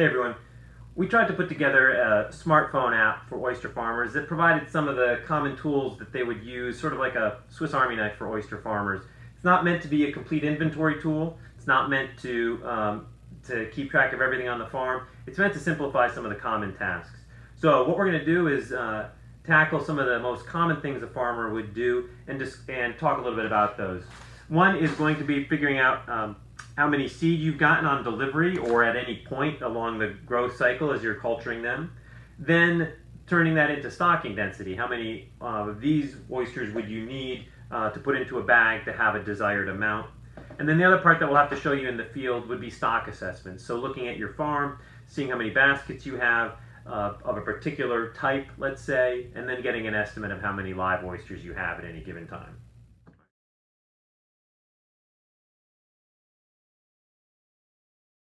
Hey everyone. We tried to put together a smartphone app for oyster farmers that provided some of the common tools that they would use, sort of like a Swiss Army knife for oyster farmers. It's not meant to be a complete inventory tool. It's not meant to, um, to keep track of everything on the farm. It's meant to simplify some of the common tasks. So what we're going to do is uh, tackle some of the most common things a farmer would do and, just, and talk a little bit about those. One is going to be figuring out um, how many seed you've gotten on delivery or at any point along the growth cycle as you're culturing them. Then turning that into stocking density. How many uh, of these oysters would you need uh, to put into a bag to have a desired amount? And then the other part that we'll have to show you in the field would be stock assessments. So looking at your farm, seeing how many baskets you have uh, of a particular type, let's say, and then getting an estimate of how many live oysters you have at any given time.